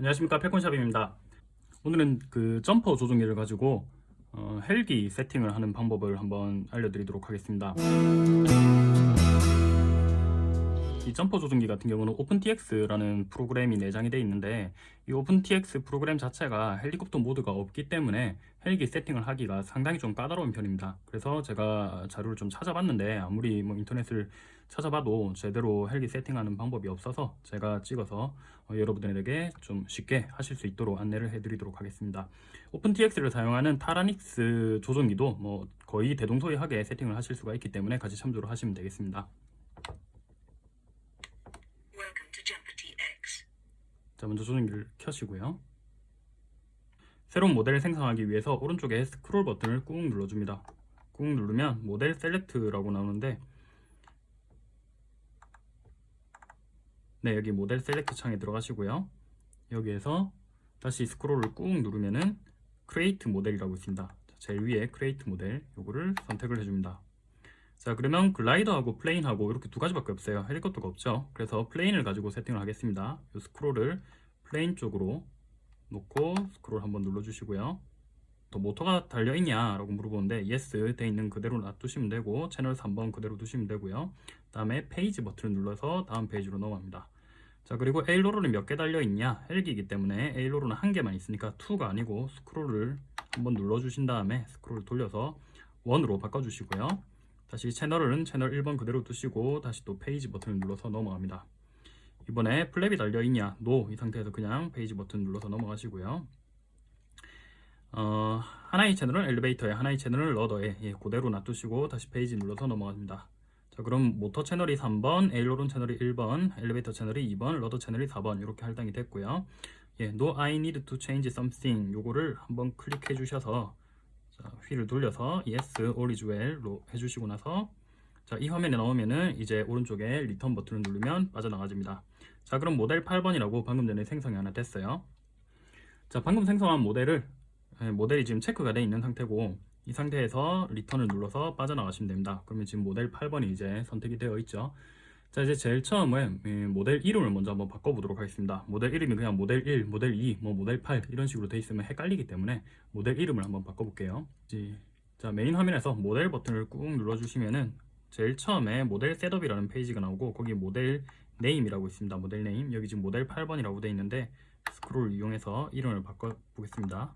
안녕하십니까. 패콘샵입니다. 오늘은 그 점퍼 조종기를 가지고 어, 헬기 세팅을 하는 방법을 한번 알려드리도록 하겠습니다. 이 점퍼 조종기 같은 경우는 OpenTX라는 프로그램이 내장이 되어 있는데 이 OpenTX 프로그램 자체가 헬리콥터 모드가 없기 때문에 헬기 세팅을 하기가 상당히 좀 까다로운 편입니다. 그래서 제가 자료를 좀 찾아봤는데 아무리 뭐 인터넷을 찾아봐도 제대로 헬기 세팅하는 방법이 없어서 제가 찍어서 어, 여러분들에게 좀 쉽게 하실 수 있도록 안내를 해드리도록 하겠습니다. OpenTX를 사용하는 타라닉스 조종기도 뭐 거의 대동소이하게 세팅을 하실 수가 있기 때문에 같이 참조를 하시면 되겠습니다. 자 먼저 조종기를 켜시고요. 새로운 모델을 생성하기 위해서 오른쪽에 스크롤 버튼을 꾹 눌러줍니다. 꾹 누르면 model select라고 나오는데 네 여기 model select 창에 들어가시고요. 여기에서 다시 스크롤을 꾹 누르면은 create model이라고 있습니다. 제일 위에 create model 요거를 선택을 해줍니다. 자 그러면 글라이더하고 plane하고 이렇게 두 가지밖에 없어요. 헬리콥터가 없죠. 그래서 plane을 가지고 세팅을 하겠습니다. 요 스크롤을 plane 쪽으로 놓고 스크롤 한번 눌러주시고요. 또 모터가 달려있냐 라고 물어보는데 yes 돼 있는 그대로 놔두시면 되고 채널 3번 그대로 두시면 되고요. 그 다음에 페이지 버튼을 눌러서 다음 페이지로 넘어갑니다. 자 그리고 aileron은 몇 개 달려있냐? 헬기이기 때문에 aileron은 한 개만 있으니까 2가 아니고 스크롤을 한번 눌러주신 다음에 스크롤을 돌려서 1으로 바꿔주시고요. 다시 채널은 채널 1번 그대로 두시고 다시 또 페이지 버튼을 눌러서 넘어갑니다. 이번에 플랩이 달려있냐? No. 이 상태에서 그냥 페이지 버튼 눌러서 넘어가시고요. 어, 하나의 채널은 엘리베이터에 하나의 채널은 rudder에 예, 그대로 놔두시고 다시 페이지 눌러서 넘어갑니다 자 그럼 모터 채널이 3번, aileron 채널이 1번, 엘리베이터 채널이 2번, rudder 채널이 4번 이렇게 할당이 됐고요. 예, No I need to change something. 요거를 한번 클릭해 주셔서 자, 휠을 돌려서 Yes, All is Well로 해주시고 나서 자, 이 화면에 나오면은 이제 오른쪽에 return 버튼을 누르면 빠져나가집니다. 자 그럼 모델 8번이라고 방금 전에 생성이 하나 됐어요. 자 방금 생성한 모델을 예, 모델이 지금 체크가 되어 있는 상태고 이 상태에서 return을 눌러서 빠져나가시면 됩니다. 그러면 지금 모델 8번이 이제 선택이 되어 있죠. 자 이제 제일 처음에 모델 이름을 먼저 한번 바꿔보도록 하겠습니다. 모델 이름이 그냥 모델 1, 모델 2, 뭐 모델 8 이런 식으로 되어 있으면 헷갈리기 때문에 모델 이름을 한번 바꿔볼게요. 자 메인 화면에서 모델 버튼을 꾹 눌러주시면은 제일 처음에 model setup이라는 페이지가 나오고 거기 model name이라고 있습니다. model name. 여기 지금 모델 8번이라고 되어 있는데 스크롤을 이용해서 이름을 바꿔보겠습니다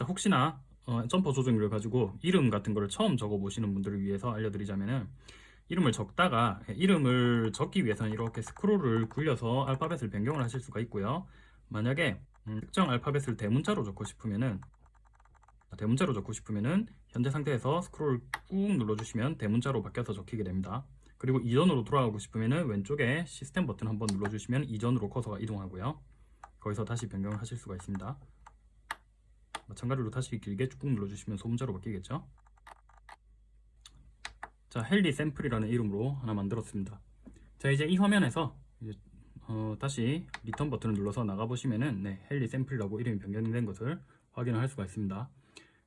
자 혹시나 어, 점퍼 조정기를 가지고 이름 같은 거를 처음 적어 보시는 분들을 위해서 알려드리자면은 이름을 적다가 이름을 적기 위해서는 이렇게 스크롤을 굴려서 알파벳을 변경을 하실 수가 있고요. 만약에 음, 특정 알파벳을 대문자로 적고 싶으면은 대문자로 적고 싶으면은 현재 상태에서 스크롤 꾹 눌러주시면 대문자로 바뀌어서 적히게 됩니다. 그리고 이전으로 돌아가고 싶으면은 왼쪽에 시스템 버튼 한번 눌러주시면 이전으로 커서가 이동하고요. 거기서 다시 변경을 하실 수가 있습니다 마찬가지로 다시 길게 쭉 눌러주시면 소문자로 바뀌겠죠? 자 heli sample이라는 이름으로 하나 만들었습니다. 자 이제 이 화면에서 이제 어, 다시 return 버튼을 눌러서 나가보시면은 네, heli sample이라고 이름이 변경된 것을 확인을 할 수가 있습니다.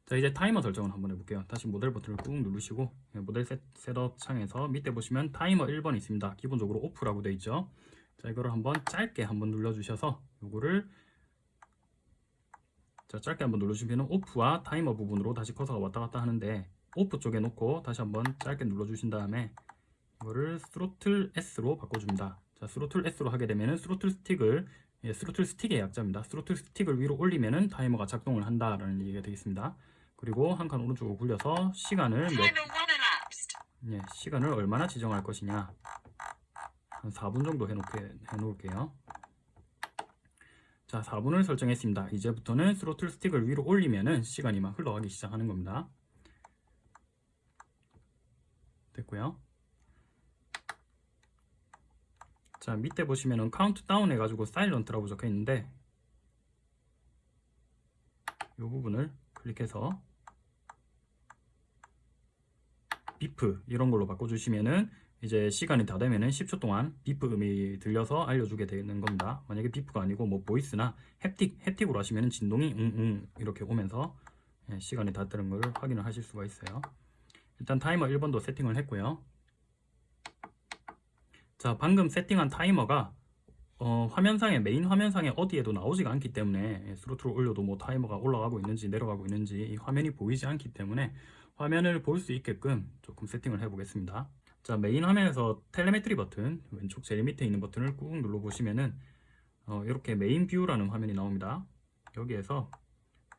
자 이제 타이머 설정을 한번 해볼게요. 다시 모델 버튼을 꾹 누르시고 네, model set, setup 창에서 밑에 보시면 타이머 1번 있습니다. 기본적으로 off라고 되어 있죠? 자 이거를 한번 짧게 한번 눌러주셔서 이거를 자 짧게 한번 눌러주시면 off와 타이머 부분으로 다시 커서가 왔다 갔다 하는데 off 쪽에 놓고 다시 한번 짧게 눌러주신 다음에 이거를 throttle S로 바꿔줍니다. 자 throttle S로 하게 되면은 스로틀 스틱을 예, 스로틀 스틱의 약자입니다. 스로틀 스틱을 위로 올리면은 타이머가 작동을 한다라는 얘기가 되겠습니다. 그리고 한 칸 오른쪽으로 굴려서 시간을 몇 예, 시간을 얼마나 지정할 것이냐. 한 4분 정도 해놓게, 해놓을게요 자 4분을 설정했습니다. 이제부터는 스로틀 스틱을 위로 올리면은 시간이 막 흘러가기 시작하는 겁니다. 됐고요. 자 밑에 보시면은 카운트다운 해가지고 silent라고 적혀 있는데 이 부분을 클릭해서 beep 이런 걸로 바꿔주시면은 이제 시간이 다 되면은 10초 동안 beep 음이 들려서 알려주게 되는 겁니다. 만약에 beep가 아니고 뭐 voice나 haptic haptic으로 하시면은 진동이 응응 이렇게 오면서 예, 시간이 다 되는 걸 확인을 하실 수가 있어요. 일단 타이머 1번도 세팅을 했고요. 자 방금 세팅한 타이머가 어, 화면상에 메인 화면상에 어디에도 나오지가 않기 때문에 throttle을 올려도 뭐 타이머가 올라가고 있는지 내려가고 있는지 이 화면이 보이지 않기 때문에 화면을 볼 수 있게끔 조금 세팅을 해 보겠습니다 자 메인 화면에서 telemetry 버튼 왼쪽 제일 밑에 있는 버튼을 꾹 눌러 보시면은 어, 이렇게 main view라는 화면이 나옵니다. 여기에서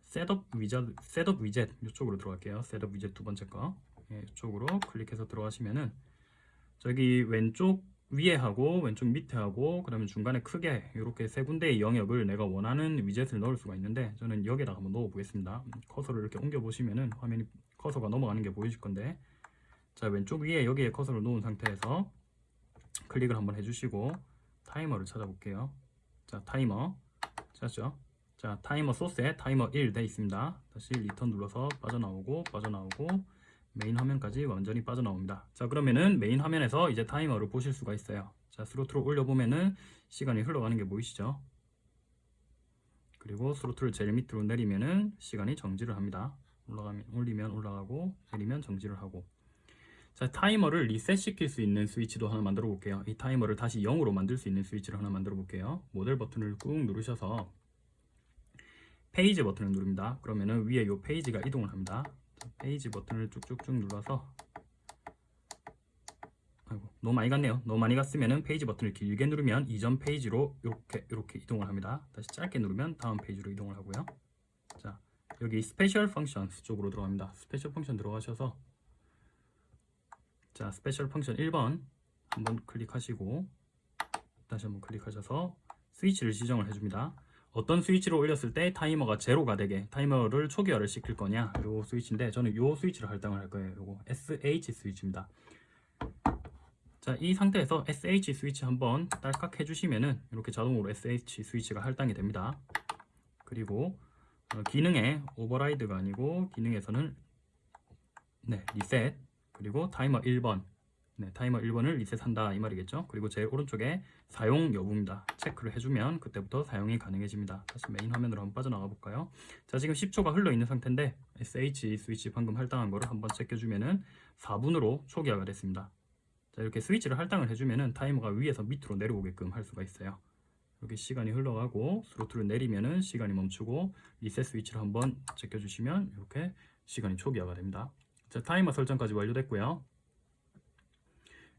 셋업 위젯 셋업 위젯 이쪽으로 들어갈게요. 셋업 위젯 두 번째 거. 예, 이쪽으로 클릭해서 들어가시면은 저기 왼쪽 위에 하고 왼쪽 밑에 하고 그 다음에 중간에 크게 이렇게 세 군데의 영역을 내가 원하는 위젯을 넣을 수가 있는데 저는 여기다가 한번 넣어 보겠습니다. 커서를 이렇게 옮겨 보시면은 화면이 커서가 넘어가는 게 보이실 건데 자 왼쪽 위에 여기에 커서를 놓은 상태에서 클릭을 한번 해주시고 타이머를 찾아볼게요. 자 타이머. 찾았죠? 자 타이머 source에 타이머 1돼 있습니다. 다시 return 눌러서 빠져나오고 빠져나오고 메인 화면까지 완전히 빠져나옵니다. 자 그러면은 메인 화면에서 이제 타이머를 보실 수가 있어요. 자 throttle을 올려보면은 시간이 흘러가는 게 보이시죠? 그리고 throttle을 제일 밑으로 내리면은 시간이 정지를 합니다. 올라가면 올리면 올라가고 내리면 정지를 하고 자 타이머를 리셋 시킬 수 있는 스위치도 하나 만들어 볼게요. 이 타이머를 다시 0으로 만들 수 있는 스위치를 하나 만들어 볼게요. 모델 버튼을 꾹 누르셔서 페이지 버튼을 누릅니다. 그러면은 위에 이 페이지가 이동을 합니다. 페이지 버튼을 쭉쭉쭉 눌러서 아이고, 너무 많이 갔네요. 너무 많이 갔으면 페이지 버튼을 길게 누르면 이전 페이지로 이렇게 이렇게 이동을 합니다. 다시 짧게 누르면 다음 페이지로 이동을 하고요. 자 여기 special function 쪽으로 들어갑니다. special function 들어가셔서 자 special function 1번 한번 클릭하시고 다시 한번 클릭하셔서 스위치를 지정을 해줍니다. 어떤 스위치를 올렸을 때 타이머가 제로가 되게 타이머를 초기화를 시킬 거냐? 요 스위치인데 저는 요 스위치를 할당을 할 거예요. 요거 SH 스위치입니다. 자 이 상태에서 SH 스위치 한번 딸깍 해주시면은 이렇게 자동으로 SH 스위치가 할당이 됩니다. 그리고 어, 기능에 override가 아니고 기능에서는 네 리셋 그리고 타이머 1번. 네, 타이머 1번을 리셋한다 이 말이겠죠? 그리고 제일 오른쪽에 사용 여부입니다. 체크를 해주면 그때부터 사용이 가능해집니다. 다시 메인 화면으로 한번 빠져나가 볼까요? 자 지금 10초가 흘러 있는 상태인데 SH 스위치 방금 할당한 거를 한번 체크해주면은 4분으로 초기화가 됐습니다. 자 이렇게 스위치를 할당을 해주면은 타이머가 위에서 밑으로 내려오게끔 할 수가 있어요. 이렇게 시간이 흘러가고 throttle을 내리면은 시간이 멈추고 리셋 스위치를 한번 제껴주시면 이렇게 시간이 초기화가 됩니다 자 타이머 설정까지 완료됐고요.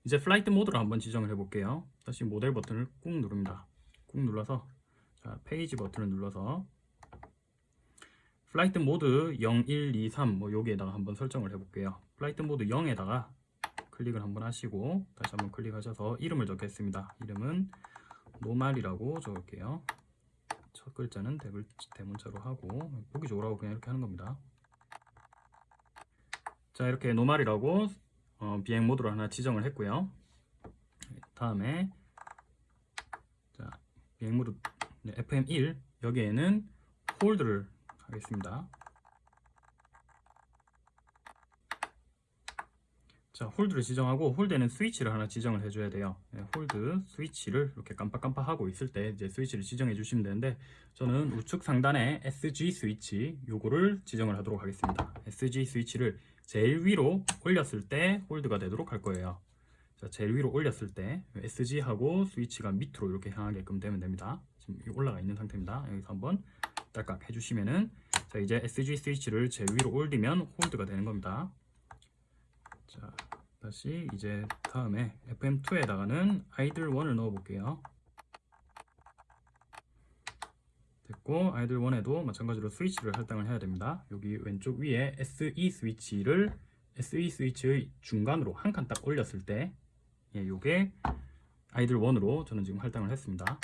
이제 flight mode를 한번 지정을 해 볼게요. 다시 모델 버튼을 꾹 누릅니다. 꾹 눌러서 자 페이지 버튼을 눌러서 flight mode 0, 1, 2, 3뭐 여기에다가 한번 설정을 해 볼게요. flight mode 0에다가 클릭을 한번 하시고 다시 한번 클릭하셔서 이름을 적겠습니다. 이름은 normal이라고 적을게요. 첫 글자는 대문자로 하고 보기 좋으라고 그냥 이렇게 하는 겁니다 자 이렇게 normal이라고 어, 비행 모드로 하나 지정을 했고요. 다음에 자 비행 모드 네, FM1 여기에는 hold를 하겠습니다. 자 hold를 지정하고 hold에는 스위치를 하나 지정을 해줘야 돼요. 네, hold 스위치를 이렇게 깜빡깜빡 하고 있을 때 이제 스위치를 지정해 주시면 되는데 저는 우측 상단에 SG 스위치 요거를 지정을 하도록 하겠습니다. SG 스위치를 제일 위로 올렸을 때 홀드가 되도록 할 거예요. 자 제일 위로 올렸을 때 SG하고 스위치가 밑으로 이렇게 향하게끔 되면 됩니다. 지금 올라가 있는 상태입니다. 여기서 한번 딸깍 해주시면은 자 이제 SG 스위치를 제일 위로 올리면 홀드가 되는 겁니다. 자 다시 이제 다음에 FM2에다가는 아이들 1을 넣어 볼게요 됐고 아이들 1에도 마찬가지로 스위치를 할당을 해야 됩니다. 여기 왼쪽 위에 SE 스위치를 SE 스위치의 중간으로 한 칸 딱 올렸을 때 예, 요게 아이들 1으로 저는 지금 할당을 했습니다.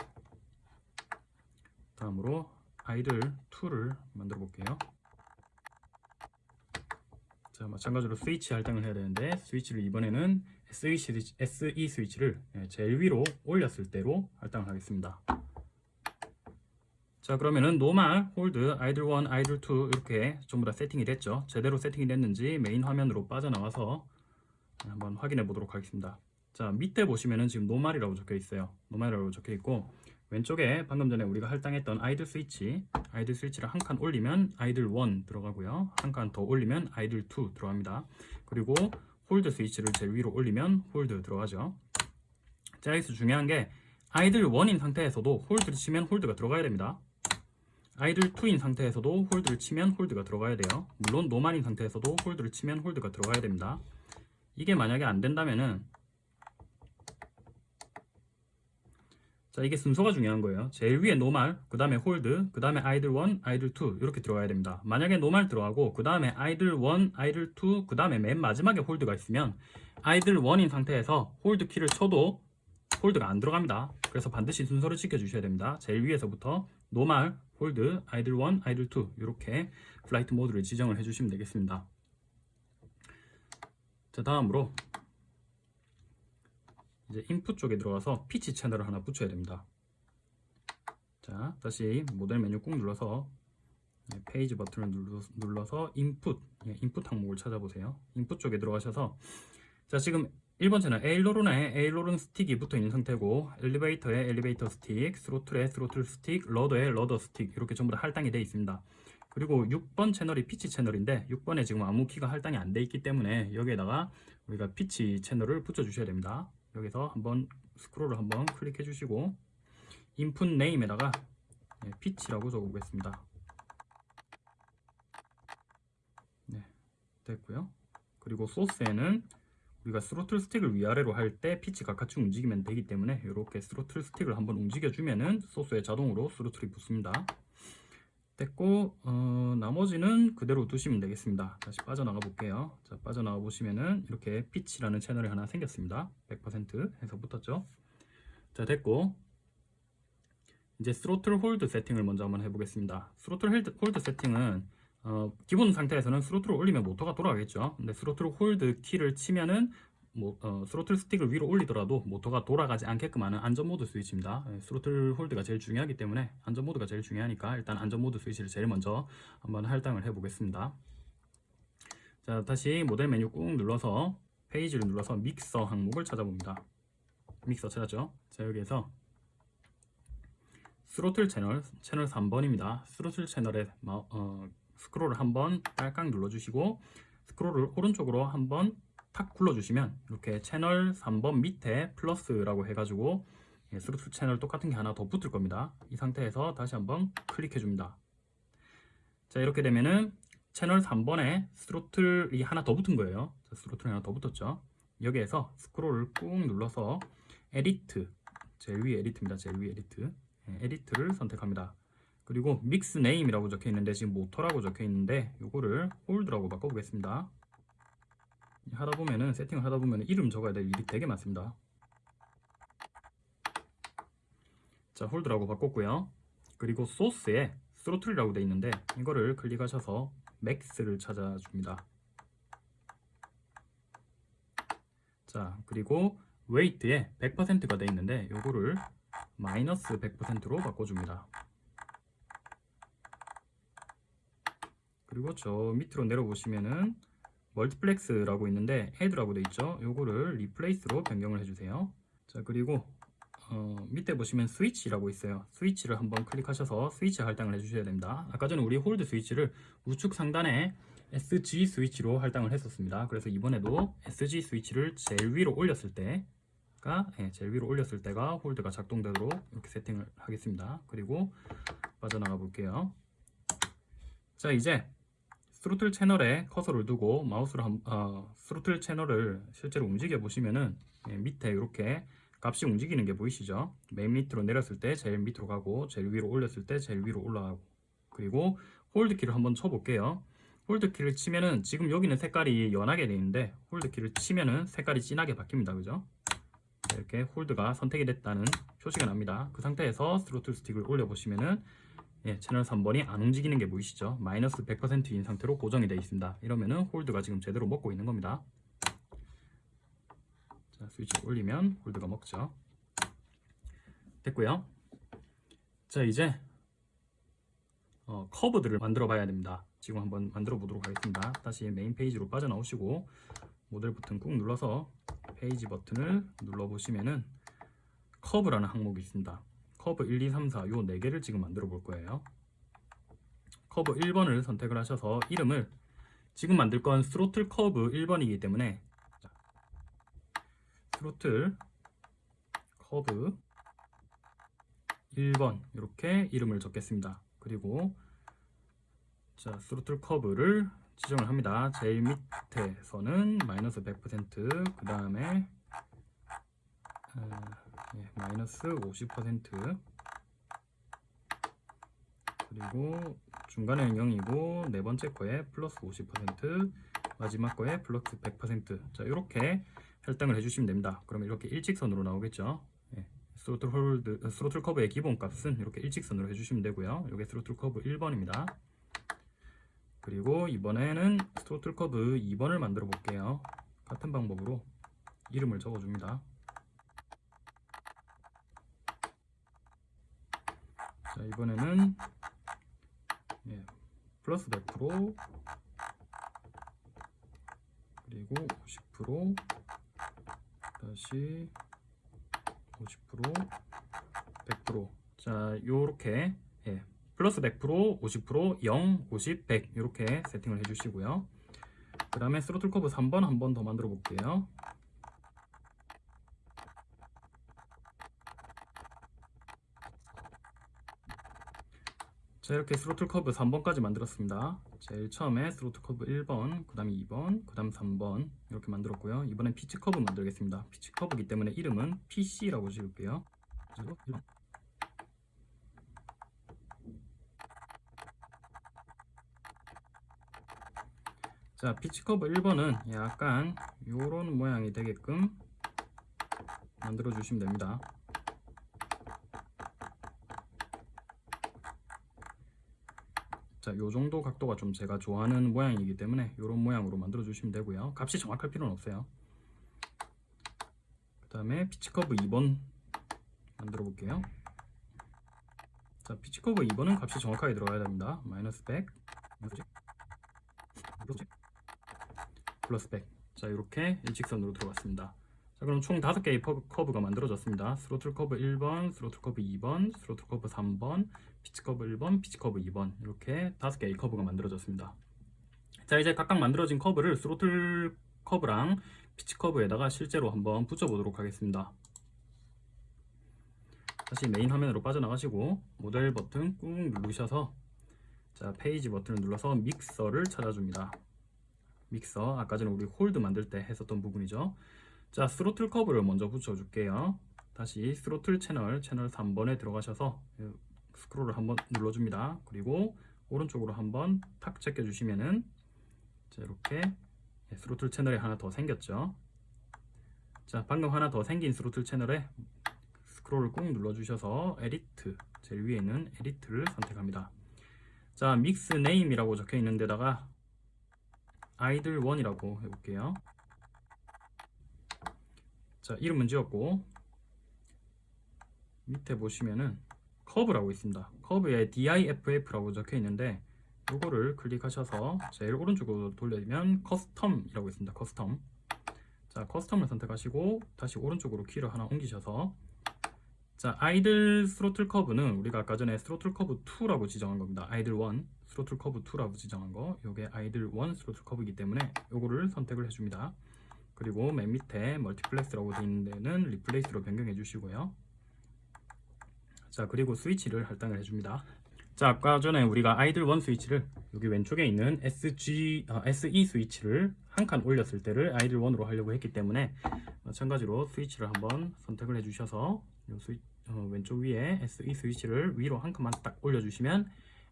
다음으로 아이들 2를 만들어 볼게요. 자 마찬가지로 스위치 할당을 해야 되는데 스위치를 이번에는 SE, 스위치, SE 스위치를 예, 제일 위로 올렸을 때로 할당을 하겠습니다 자 그러면은 normal, hold, idle 1, idle 2 이렇게 전부 다 세팅이 됐죠. 제대로 세팅이 됐는지 메인 화면으로 빠져나와서 한번 확인해 보도록 하겠습니다. 자 밑에 보시면은 지금 normal이라고 적혀 있어요. normal이라고 적혀 있고 왼쪽에 방금 전에 우리가 할당했던 idle 스위치 idle 스위치를 한 칸 올리면 idle 1 들어가고요. 한 칸 더 올리면 idle 2 들어갑니다. 그리고 hold 스위치를 제일 위로 올리면 hold 들어가죠. 자 여기서 중요한 게 idle 1인 상태에서도 hold를 치면 hold가 들어가야 됩니다. idle 2인 상태에서도 hold를 치면 hold가 들어가야 돼요. 물론 normal인 상태에서도 hold를 치면 hold가 들어가야 됩니다. 이게 만약에 안 된다면은 자 이게 순서가 중요한 거예요 제일 위에 normal 그 다음에 hold 그 다음에 idle 1 idle 2 이렇게 들어가야 됩니다 만약에 normal 들어가고 그 다음에 idle 1 idle 2 그 다음에 맨 마지막에 hold가 있으면 idle 1인 상태에서 hold 키를 쳐도 hold가 안 들어갑니다 그래서 반드시 순서를 지켜 주셔야 됩니다 제일 위에서부터 normal hold idle 1 idle 2 이렇게 flight mode를 지정을 해 주시면 되겠습니다 자 다음으로 이제 input 쪽에 들어가서 피치 채널을 하나 붙여야 됩니다. 자, 다시 모델 메뉴 꾹 눌러서 네, 페이지 버튼을 눌러서 input, 예, input 항목을 찾아보세요. input 쪽에 들어가셔서 자, 지금 1번 채널 aileron에 aileron 스틱이 붙어 있는 상태고 엘리베이터에 엘리베이터 스틱, throttle에 throttle 스틱, rudder에 rudder 스틱 이렇게 전부 다 할당이 되어 있습니다. 그리고 6번 채널이 피치 채널인데 6번에 지금 아무 키가 할당이 안 돼 있기 때문에 여기에다가 우리가 피치 채널을 붙여 주셔야 됩니다. 여기서 한번 스크롤을 한번 클릭해 주시고 input name에다가 네, 피치라고 적어 보겠습니다 네, 됐고요 그리고 source에는 우리가 스로틀 스틱을 위아래로 할 때 피치가 같이 움직이면 되기 때문에 이렇게 스로틀 스틱을 한번 움직여 주면은 source에 자동으로 throttle이 붙습니다. 됐고 어, 나머지는 그대로 두시면 되겠습니다. 다시 빠져나가 볼게요. 자 빠져나가 보시면은 이렇게 피치라는 채널이 하나 생겼습니다. 100% 해서 붙었죠? 자 됐고 이제 throttle hold 세팅을 먼저 한번 해보겠습니다. throttle hold 세팅은 어, 기본 상태에서는 throttle을 올리면 모터가 돌아가겠죠. 근데 throttle hold 키를 치면은 뭐, 어, 스로틀 스틱을 위로 올리더라도 모터가 돌아가지 않게끔 하는 안전모드 스위치입니다. 예, throttle hold가 제일 중요하기 때문에 안전모드가 제일 중요하니까 일단 안전모드 스위치를 제일 먼저 한번 할당을 해 보겠습니다. 자 다시 모델 메뉴 꾹 눌러서 페이지를 눌러서 믹서 항목을 찾아봅니다. 믹서 찾았죠? 자 여기에서 스로틀 채널 채널 3번입니다. 스로틀 채널에 어, 스크롤을 한번 딸깍 눌러주시고 스크롤을 오른쪽으로 한번 탁 굴러주시면 이렇게 채널 3번 밑에 플러스라고 해가지고 예, 스루트 채널 똑같은 게 하나 더 붙을 겁니다. 이 상태에서 다시 한번 클릭해 줍니다. 자 이렇게 되면은 채널 3번에 throttle이 하나 더 붙은 거예요. throttle이 하나 더 붙었죠. 여기에서 스크롤을 꾹 눌러서 edit 제일 위 edit입니다. 제일 위 edit 예, edit를 선택합니다. 그리고 mix name이라고 적혀 있는데 지금 모터라고 적혀 있는데 이거를 hold라고 바꿔보겠습니다. 하다 보면은 세팅을 하다 보면 이름 적어야 될 일이 되게 많습니다. 자 hold라고 바꿨고요. 그리고 source에 throttle이라고 되어 있는데 이거를 클릭하셔서 max를 찾아줍니다. 자 그리고 weight에 100%가 되어 있는데 이거를 마이너스 100%로 바꿔줍니다. 그리고 저 밑으로 내려보시면은 multiplex라고 있는데 add라고 되어 있죠? 요거를 replace로 변경을 해주세요. 자 그리고 어, 밑에 보시면 스위치라고 있어요. 스위치를 한번 클릭하셔서 스위치 할당을 해주셔야 됩니다. 아까 전에 우리 홀드 스위치를 우측 상단에 SG 스위치로 할당을 했었습니다. 그래서 이번에도 SG 스위치를 제일 위로 올렸을 때가 네, 제일 위로 올렸을 때가 홀드가 작동되도록 이렇게 세팅을 하겠습니다. 그리고 빠져나가 볼게요. 자 이제 스로틀 채널에 커서를 두고 마우스로 한, 어, 스로틀 채널을 실제로 움직여 보시면은 예, 밑에 이렇게 값이 움직이는 게 보이시죠? 맨 밑으로 내렸을 때 제일 밑으로 가고 제일 위로 올렸을 때 제일 위로 올라가고 그리고 홀드 키를 한번 쳐볼게요. 홀드 키를 치면은 지금 여기는 색깔이 연하게 되어 있는데 홀드 키를 치면은 색깔이 진하게 바뀝니다. 그죠? 이렇게 홀드가 선택이 됐다는 표시가 납니다. 그 상태에서 스로틀 스틱을 올려보시면은 예, 채널 3번이 안 움직이는 게 보이시죠? 마이너스 100%인 상태로 고정이 되어 있습니다. 이러면은 홀드가 지금 제대로 먹고 있는 겁니다. 자, 스위치 올리면 홀드가 먹죠. 됐고요. 자, 이제 어, 커브들을 만들어 봐야 됩니다. 지금 한번 만들어 보도록 하겠습니다. 다시 메인 페이지로 빠져나오시고 모델 버튼 꾹 눌러서 페이지 버튼을 눌러 보시면은 커브라는 항목이 있습니다. 커브 1, 2, 3, 4 요 4개를 지금 만들어 볼 거예요. 커브 1번을 선택을 하셔서 이름을 지금 만들 건 스로틀 커브 1번이기 때문에 스로틀 커브 1번 이렇게 이름을 적겠습니다. 그리고 자 스로틀 커브를 지정을 합니다. 제일 밑에서는 마이너스 100%그 다음에 어, 예, 마이너스 50% 그리고 중간에는 0이고 네 번째 거에 플러스 50% 마지막 거에 플러스 100%자 이렇게 할당을 해주시면 됩니다. 그러면 이렇게 일직선으로 나오겠죠. 예, 스로틀 홀드, 어, 스로틀 커브의 기본 값은 이렇게 일직선으로 해주시면 되고요. 이게 스로틀 커브 1번입니다. 그리고 이번에는 스로틀 커브 2번을 만들어 볼게요. 같은 방법으로 이름을 적어줍니다. 자 이번에는 예, 플러스 100% 그리고 50% 다시 50% 100%자 요렇게 예, 플러스 100% 50% 0 50 100 이렇게 세팅을 해주시고요. 그 다음에 스로틀 커브 3번 한 번 더 만들어 볼게요 자 이렇게 스로틀 커브 3번까지 만들었습니다. 제일 처음에 스로틀 커브 1번 그 다음에 2번 그 다음 3번 이렇게 만들었고요. 이번엔 피치 커브 만들겠습니다. 피치 커브이기 때문에 이름은 PC라고 지을게요. 그리고 1번. 자 피치 커브 1번은 약간 요런 모양이 되게끔 만들어 주시면 됩니다 자, 요 정도 각도가 좀 제가 좋아하는 모양이기 때문에 이런 모양으로 만들어 주시면 되고요. 값이 정확할 필요는 없어요. 그 다음에 피치커브 2번 만들어 볼게요. 자, 피치커브 2번은 값이 정확하게 들어가야 됩니다. 마이너스 100, 플러스 100. 자, 이렇게 일직선으로 들어갔습니다. 자, 그럼 총 5개의 커브가 만들어졌습니다. 스로틀 커브 1번, 스로틀 커브 2번, 스로틀 커브 3번, 피치 커브 1번, 피치 커브 2번 이렇게 5개의 커브가 만들어졌습니다. 자, 이제 각각 만들어진 커브를 스로틀 커브랑 피치 커브에다가 실제로 한번 붙여보도록 하겠습니다. 다시 메인 화면으로 빠져나가시고 모델 버튼 꾹 누르셔서 자 페이지 버튼을 눌러서 믹서를 찾아줍니다. 믹서 아까 전에 우리 홀드 만들 때 했었던 부분이죠. 자 스로틀 커브를 먼저 붙여줄게요. 다시 스로틀 채널 채널 3번에 들어가셔서 스크롤을 한번 눌러줍니다. 그리고 오른쪽으로 한번 탁 제껴 주시면은 자 이렇게 스로틀 채널이 하나 더 생겼죠? 자 방금 하나 더 생긴 스로틀 채널에 스크롤을 꾹 눌러 주셔서 edit 제일 위에 있는 edit를 선택합니다. 자 mix name이라고 적혀 있는 데다가 idle 1이라고 해볼게요 자 이름은 지었고 밑에 보시면은 커브라고 있습니다. 커브에 DIFF라고 적혀 있는데 이거를 클릭하셔서 제일 오른쪽으로 돌리면 custom이라고 있습니다. custom 자 custom을 선택하시고 다시 오른쪽으로 키를 하나 옮기셔서 자 idle 스로틀 커브는 우리가 아까 전에 스로틀 커브 2라고 지정한 겁니다. idle 1 스로틀 커브 2라고 지정한 거. 요게 idle 1 스로틀 커브이기 때문에 요거를 선택을 해줍니다 그리고 맨 밑에 multiplex라고 되어 있는 데는 replace로 변경해 주시고요. 자 그리고 스위치를 할당을 해줍니다. 자 아까 전에 우리가 idle 1 스위치를 여기 왼쪽에 있는 SG, 아, SE 스위치를 한 칸 올렸을 때를 idle 1으로 하려고 했기 때문에 마찬가지로 스위치를 한번 선택을 해 주셔서 스위, 어, 왼쪽 위에 SE 스위치를 위로 한 칸만 딱 올려주시면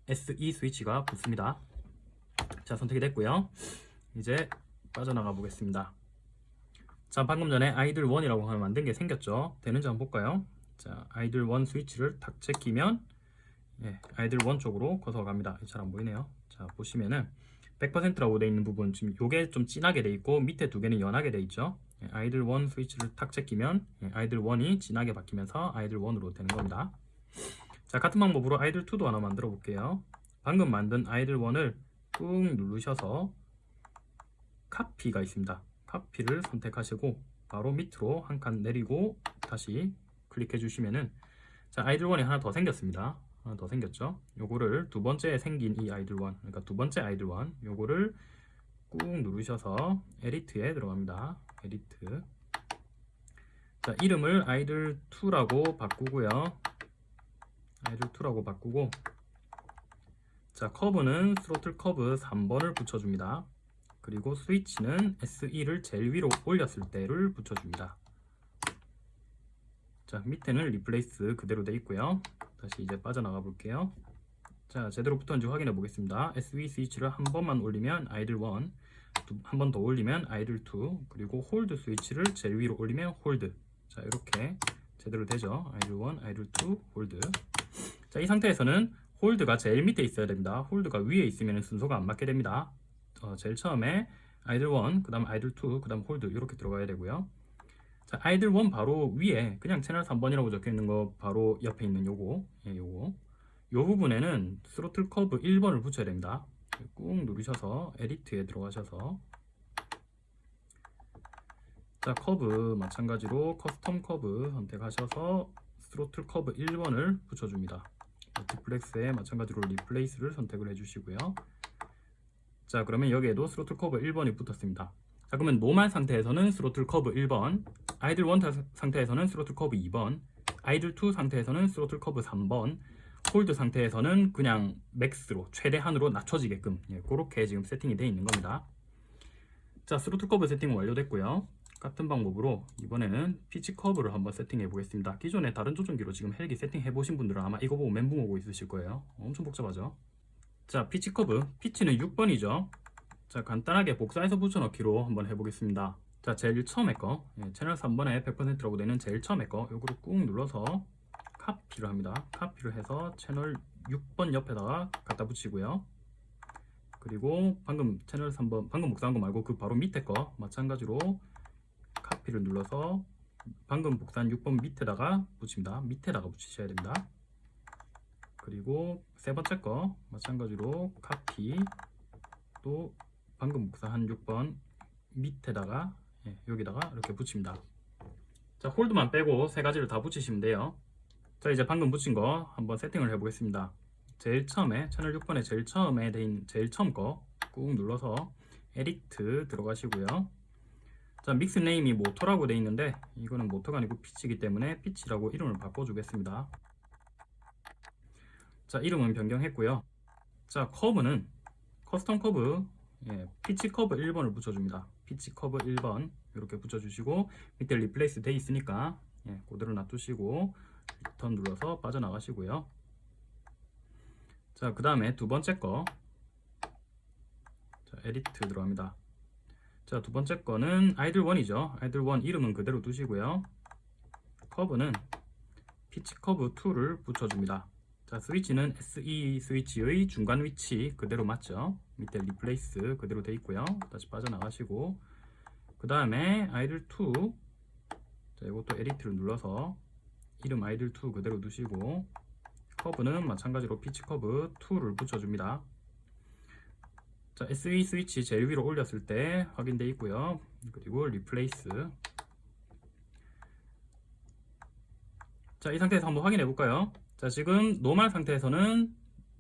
SE 스위치가 붙습니다. 자 선택이 됐고요. 이제 빠져나가 보겠습니다 자 방금 전에 아이들 1이라고 하면 만든 게 생겼죠? 되는지 한번 볼까요? 자 아이들 1 스위치를 탁 제끼면 예, 아이들 1 쪽으로 커서 갑니다. 잘 안 보이네요. 자 보시면은 100%라고 되어 있는 부분 지금 요게 좀 진하게 돼 있고 밑에 두 개는 연하게 돼 있죠? 예, 아이들 1 스위치를 탁 제끼면 예, 아이들 1이 진하게 바뀌면서 아이들 1으로 되는 겁니다. 자 같은 방법으로 idle 2도 하나 만들어 볼게요. 방금 만든 idle 1을 꾹 누르셔서 copy가 있습니다 copy를 선택하시고 바로 밑으로 한 칸 내리고 다시 클릭해 주시면은 자 idle 1이 하나 더 생겼습니다. 하나 더 생겼죠? 요거를 두 번째 생긴 이 idle 1 그러니까 두 번째 idle 1 요거를 꾹 누르셔서 edit에 들어갑니다. edit. 자 이름을 idle2라고 바꾸고요. idle2라고 바꾸고 자 커브는 스로틀 커브 3번을 붙여줍니다 그리고 스위치는 SE를 제일 위로 올렸을 때를 붙여줍니다. 자 밑에는 replace 그대로 돼 있고요. 다시 이제 빠져나가 볼게요. 자 제대로 붙었는지 확인해 보겠습니다. SE 스위치를 한 번만 올리면 idle1 한 번 더 올리면 idle2 그리고 홀드 스위치를 제일 위로 올리면 홀드. 자 이렇게 제대로 되죠? idle1 idle2 홀드. 자 이 상태에서는 홀드가 제일 밑에 있어야 됩니다. 홀드가 위에 있으면 순서가 안 맞게 됩니다 어, 제일 처음에 idle1 그 다음 idle2 그 다음 홀드 이렇게 들어가야 되고요. 자 idle1 바로 위에 그냥 채널 3번이라고 적혀 있는 거 바로 옆에 있는 요거 예, 요거. 요 부분에는 스로틀 커브 1번을 붙여야 됩니다. 꾹 누르셔서 edit에 들어가셔서. 자 커브 마찬가지로 custom 커브 선택하셔서 스로틀 커브 1번을 붙여줍니다. 디플렉스에 마찬가지로 replace를 선택을 해주시고요 자 그러면 여기에도 스로틀 커브 1번이 붙었습니다. 자 그러면 normal 상태에서는 스로틀 커브 1번 idle 1 상태에서는 스로틀 커브 2번 idle 2 상태에서는 스로틀 커브 3번 홀드 상태에서는 그냥 max로 최대한으로 낮춰지게끔 예, 그렇게 지금 세팅이 되어 있는 겁니다. 자 스로틀 커브 세팅 완료됐고요. 같은 방법으로 이번에는 피치 커브를 한번 세팅해 보겠습니다. 기존에 다른 조종기로 지금 헬기 세팅해 보신 분들은 아마 이거 보고 멘붕 오고 있으실 거예요. 엄청 복잡하죠 자 피치 커브. 피치는 6번이죠. 자 간단하게 복사해서 붙여넣기로 한번 해보겠습니다. 자 제일 처음에 거. 예, 채널 3번에 100%라고 되는 제일 처음에 거. 요거를 꾹 눌러서 카피를 합니다. 카피를 해서 채널 6번 옆에다가 갖다 붙이고요. 그리고 방금 채널 3번 방금 복사한 거 말고 그 바로 밑에 거 마찬가지로 카피를 눌러서 방금 복사한 6번 밑에다가 붙입니다. 밑에다가 붙이셔야 됩니다 그리고 세 번째 거 마찬가지로 카피. 또 방금 복사한 6번 밑에다가 예, 여기다가 이렇게 붙입니다. 자 홀드만 빼고 세 가지를 다 붙이시면 돼요. 자 이제 방금 붙인 거 한번 세팅을 해 보겠습니다. 제일 처음에 채널 6번에 제일 처음에 돼 있는 제일 처음 거 꾹 눌러서 edit 들어가시고요. 자 mix name이 모터라고 돼 있는데 이거는 모터가 아니고 피치이기 때문에 피치라고 이름을 바꿔 주겠습니다 자 이름은 변경했고요. 자 커브는 custom 커브 예, 피치 커브 1번을 붙여줍니다. 피치 커브 1번 이렇게 붙여주시고 밑에 replace 돼 있으니까 예, 그대로 놔두시고 return 눌러서 빠져나가시고요. 자 그 다음에 두 번째 거. 자, edit 들어갑니다. 자 두 번째 거는 idle1이죠. idle1 이름은 그대로 두시고요. 커브는 피치 커브 2를 붙여줍니다 자 스위치는 SE 스위치의 중간 위치 그대로 맞죠? 밑에 replace 그대로 돼 있고요. 다시 빠져나가시고. 그 다음에 idle2 자 이것도 edit를 눌러서 이름 idle2 그대로 두시고 커브는 마찬가지로 피치 커브 2를 붙여줍니다. 자 SE 스위치 제일 위로 올렸을 때 확인되어 있고요. 그리고 replace. 자 이 상태에서 한번 확인해 볼까요 자 지금 normal 상태에서는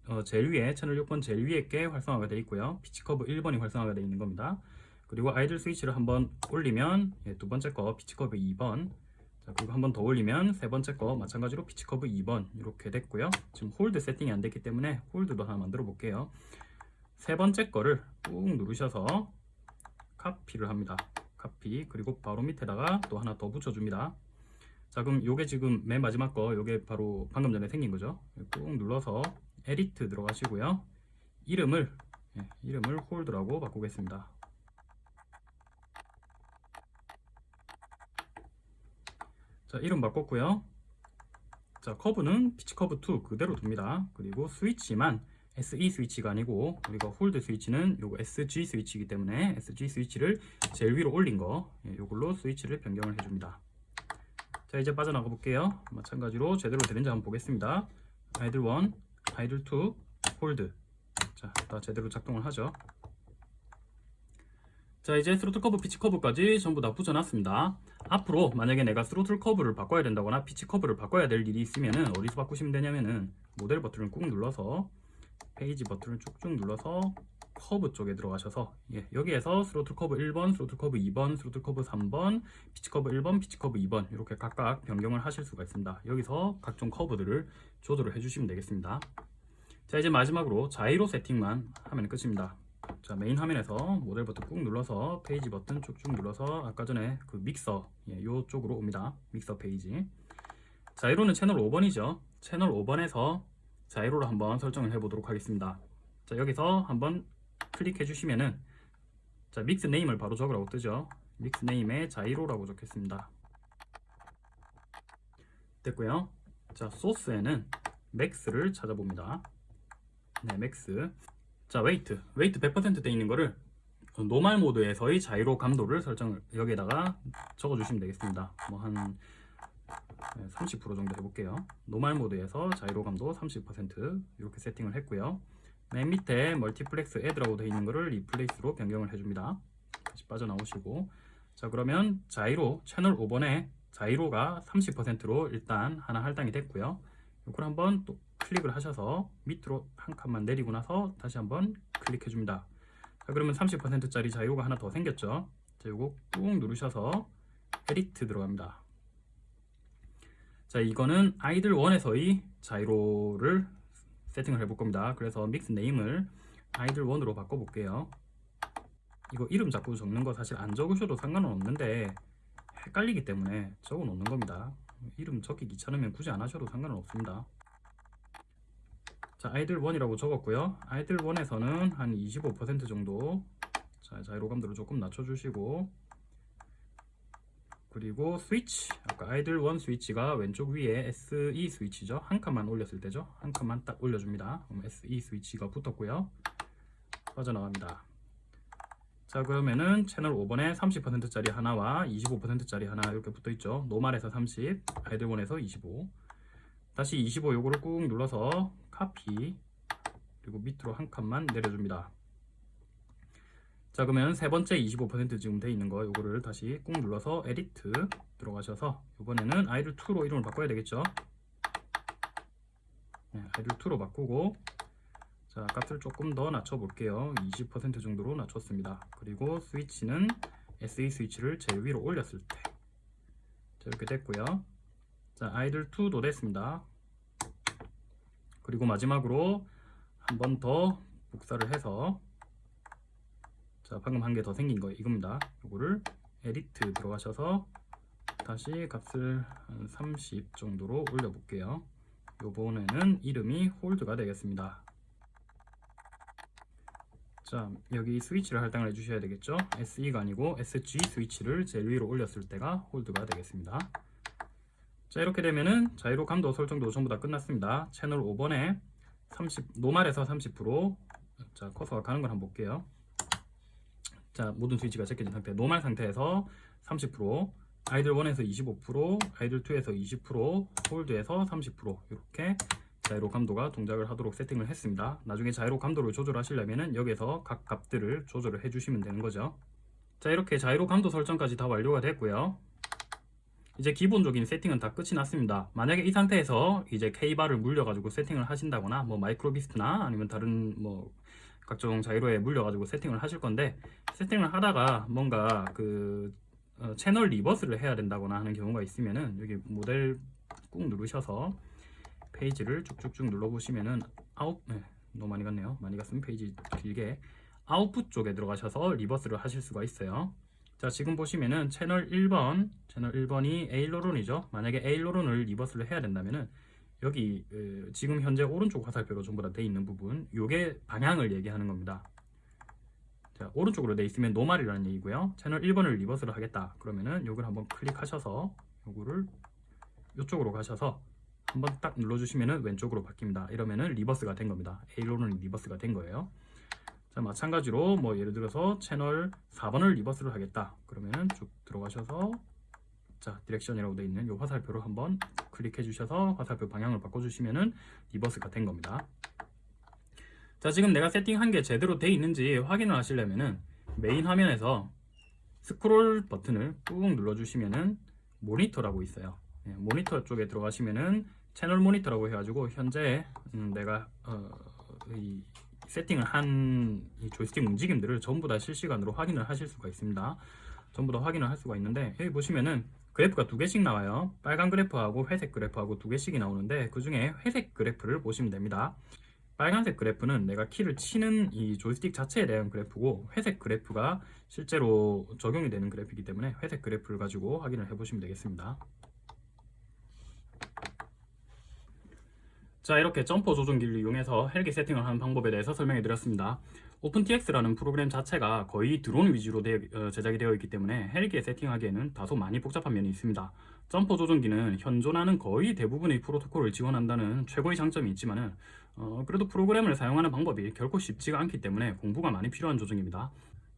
어, 제일 위에 채널 6번 제일 위에 게 활성화가 되어 있고요. 피치커브 1번이 활성화가 되어 있는 겁니다. 그리고 idle 스위치를 한번 올리면 예, 두 번째 거 피치커브 2번. 자 그리고 한번 더 올리면 세 번째 거 마찬가지로 피치커브 2번. 이렇게 됐고요. 지금 홀드 세팅이 안 됐기 때문에 홀드도 하나 만들어 볼게요. 세 번째 거를 꾹 누르셔서 copy를 합니다. 카피. 그리고 바로 밑에다가 또 하나 더 붙여줍니다 자 그럼 요게 지금 맨 마지막 거 요게 바로 방금 전에 생긴 거죠? 꾹 눌러서 edit 들어가시고요. 이름을 예, 이름을 홀드라고 바꾸겠습니다. 자 이름 바꿨고요. 자 커브는 피치 커브 2 그대로 둡니다. 그리고 스위치만 SE 스위치가 아니고 우리가 홀드 스위치는 요거 SG 스위치이기 때문에 SG 스위치를 제일 위로 올린 거 예, 요걸로 스위치를 변경을 해줍니다 자 이제 빠져나가 볼게요. 마찬가지로 제대로 되는지 한번 보겠습니다. idle 1 idle 2 홀드. 자 다 제대로 작동을 하죠. 자 이제 스로틀 커브 피치 커브까지 전부 다 붙여놨습니다. 앞으로 만약에 내가 스로틀 커브를 바꿔야 된다거나 피치 커브를 바꿔야 될 일이 있으면 은 어디서 바꾸시면 되냐면은 모델 버튼을 꾹 눌러서 페이지 버튼을 쭉쭉 눌러서 커브 쪽에 들어가셔서 예, 여기에서 스로틀 커브 1번, 스로틀 커브 2번, 스로틀 커브 3번, 피치 커브 1번, 피치 커브 2번 이렇게 각각 변경을 하실 수가 있습니다. 여기서 각종 커브들을 조절을 해주시면 되겠습니다. 자 이제 마지막으로 자이로 세팅만 하면 끝입니다. 자 메인 화면에서 모델 버튼 꾹 눌러서 페이지 버튼 쭉쭉 눌러서 아까 전에 그 믹서 예, 요쪽으로 옵니다. 믹서 페이지. 자이로는 채널 5번이죠. 채널 5번에서 자이로를 한번 설정을 해보도록 하겠습니다. 자 여기서 한번 클릭해 주시면은 자 mix name을 바로 적으라고 뜨죠. mix name에 자이로라고 적겠습니다. 됐고요. 자 소스에는 max를 찾아봅니다. 네 max. 자 weight weight 100%돼 있는 거를 normal 모드에서의 자이로 감도를 설정을 여기에다가 적어주시면 되겠습니다. 뭐 한 30% 정도 해볼게요. normal 모드에서 자이로 감도 30% 이렇게 세팅을 했고요. 맨 밑에 multiplex add라고 되어 있는 거를 replace로 변경을 해줍니다. 다시 빠져나오시고 자 그러면 자이로 채널 5번에 자이로가 30%로 일단 하나 할당이 됐고요. 이걸 한번 또 클릭을 하셔서 밑으로 한 칸만 내리고 나서 다시 한번 클릭해 줍니다. 자 그러면 30%짜리 자이로가 하나 더 생겼죠. 자 이거 꾹 누르셔서 edit 들어갑니다. 자 이거는 idle 1에서의 자이로를 세팅을 해볼 겁니다. 그래서 믹스 네임을 아이들 1으로 바꿔볼게요. 이거 이름 자꾸 적는 거 사실 안 적으셔도 상관은 없는데 헷갈리기 때문에 적어 놓는 겁니다. 이름 적기 귀찮으면 굳이 안 하셔도 상관은 없습니다. 자 아이들 1이라고 적었고요. 아이들 1에서는 한 25% 정도 자 자이로감도를 조금 낮춰주시고 그리고 스위치. 아까 아이들 1 스위치가 왼쪽 위에 SE 스위치죠. 한 칸만 올렸을 때죠. 한 칸만 딱 올려줍니다. 그럼 SE 스위치가 붙었고요. 빠져나갑니다. 자 그러면은 채널 5번에 30%짜리 하나와 25%짜리 하나 이렇게 붙어있죠. normal에서 30 idle 1에서 25 다시 25 요거를 꾹 눌러서 카피 그리고 밑으로 한 칸만 내려줍니다 자 그러면 세 번째 25% 지금 돼 있는 거 요거를 다시 꾹 눌러서 edit 들어가셔서 이번에는 idle 2로 이름을 바꿔야 되겠죠? 네, idle 2로 바꾸고 자 값을 조금 더 낮춰 볼게요. 20% 정도로 낮췄습니다. 그리고 스위치는 SE 스위치를 제일 위로 올렸을 때. 자, 이렇게 됐고요. 자 idle 2도 됐습니다. 그리고 마지막으로 한 번 더 복사를 해서 자 방금 한 개 더 생긴 거 이겁니다. 이거를 edit 들어가셔서 다시 값을 한 30 정도로 올려 볼게요. 요번에는 이름이 홀드가 되겠습니다. 자 여기 스위치를 할당을 해주셔야 되겠죠? SE가 아니고 SG 스위치를 제일 위로 올렸을 때가 홀드가 되겠습니다. 자 이렇게 되면은 자이로 감도 설정도 전부 다 끝났습니다. 채널 5번에 30 노말에서 30%자 커서가 가는 걸 한번 볼게요 자 모든 스위치가 제껴진 상태 normal 상태에서 30% idle 1에서 25% idle 2에서 20% hold에서 30% 이렇게 자이로 감도가 동작을 하도록 세팅을 했습니다. 나중에 자이로 감도를 조절하시려면 여기에서 각 값들을 조절을 해주시면 되는 거죠. 자 이렇게 자이로 감도 설정까지 다 완료가 됐고요. 이제 기본적인 세팅은 다 끝이 났습니다. 만약에 이 상태에서 이제 K바를 물려가지고 세팅을 하신다거나 뭐 Microbeast나 아니면 다른 뭐 각종 자이로에 물려가지고 세팅을 하실 건데 세팅을 하다가 뭔가 그 어, 채널 reverse를 해야 된다거나 하는 경우가 있으면은 여기 모델 꾹 누르셔서 페이지를 쭉쭉쭉 눌러보시면은 아웃 네, 너무 많이 갔네요. 많이 갔으면 페이지 길게 아웃풋 쪽에 들어가셔서 reverse를 하실 수가 있어요. 자 지금 보시면은 채널 1번 채널 1번이 aileron이죠. 만약에 aileron을 reverse를 해야 된다면은 여기 그, 지금 현재 오른쪽 화살표로 전부 다 돼 있는 부분 요게 방향을 얘기하는 겁니다. 자 오른쪽으로 돼 있으면 normal이라는 얘기고요. 채널 1번을 reverse를 하겠다. 그러면은 요걸 한번 클릭하셔서 요거를 이쪽으로 가셔서 한번 딱 눌러주시면은 왼쪽으로 바뀝니다. 이러면은 reverse가 된 겁니다. aileron reverse가 된 거예요. 자 마찬가지로 뭐 예를 들어서 채널 4번을 reverse를 하겠다. 그러면은 쭉 들어가셔서 자 direction이라고 되어 있는 이 화살표로 한번 클릭해 주셔서 화살표 방향을 바꿔주시면은 reverse가 된 겁니다 자 지금 내가 세팅한 게 제대로 되어 있는지 확인을 하시려면은 메인 화면에서 스크롤 버튼을 꾹 눌러주시면은 모니터라고 있어요 네, 모니터 쪽에 들어가시면은 채널 모니터라고 해가지고 현재 음, 내가 어, 세팅을 한 이 조이스틱 움직임들을 전부 다 실시간으로 확인을 하실 수가 있습니다. 전부 다 확인을 할 수가 있는데 여기 보시면은 그래프가 두 개씩 나와요. 빨간 그래프하고 회색 그래프하고 두 개씩이 나오는데 그 중에 회색 그래프를 보시면 됩니다. 빨간색 그래프는 내가 키를 치는 이 조이스틱 자체에 대한 그래프고 회색 그래프가 실제로 적용이 되는 그래프이기 때문에 회색 그래프를 가지고 확인을 해보시면 되겠습니다. 자 이렇게 점퍼 조종기를 이용해서 헬기 세팅을 하는 방법에 대해서 설명해 드렸습니다. OpenTX라는 프로그램 자체가 거의 드론 위주로 되어- 어, 제작이 되어 있기 때문에 헬기에 세팅하기에는 다소 많이 복잡한 면이 있습니다. 점퍼 조종기는 현존하는 거의 대부분의 프로토콜을 지원한다는 최고의 장점이 있지만 은 어, 그래도 프로그램을 사용하는 방법이 결코 쉽지가 않기 때문에 공부가 많이 필요한 조종입니다.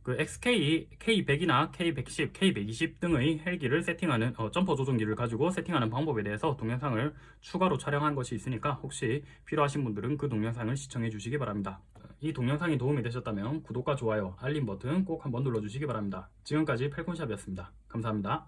그 XK, K100이나 K110, K120 등의 헬기를 세팅하는 어, 점퍼 조종기를 가지고 세팅하는 방법에 대해서 동영상을 추가로 촬영한 것이 있으니까 혹시 필요하신 분들은 그 동영상을 시청해 주시기 바랍니다. 이 동영상이 도움이 되셨다면 구독과 좋아요, 알림 버튼 꼭 한번 눌러주시기 바랍니다. 지금까지 펠콘샵이었습니다. 감사합니다.